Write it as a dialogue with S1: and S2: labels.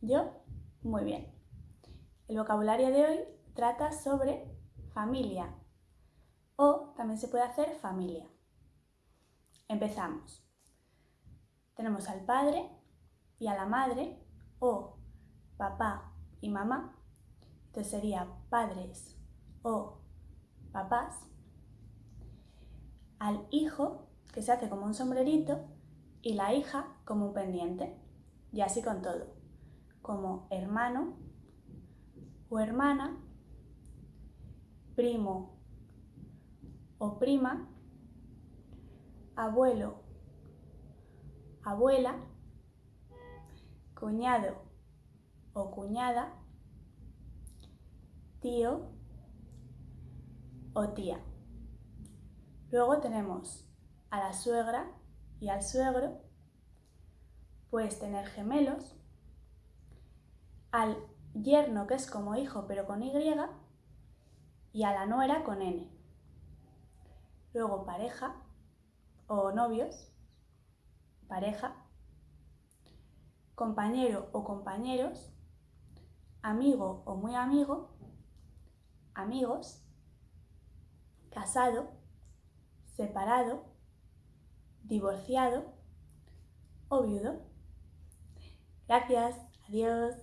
S1: Yo, muy bien. El vocabulario de hoy trata sobre familia o también se puede hacer familia. Empezamos. Tenemos al padre y a la madre o papá y mamá. Entonces sería padres o papás. Al hijo, que se hace como un sombrerito, y la hija como un pendiente. Y así con todo. Como hermano o hermana, primo o prima, abuelo, abuela, cuñado o cuñada, tío o tía. Luego tenemos a la suegra y al suegro. Puedes tener gemelos. Al yerno que es como hijo pero con Y y a la nuera con N. Luego pareja o novios, pareja, compañero o compañeros, amigo o muy amigo, amigos, casado, separado, divorciado o viudo. Gracias, adiós.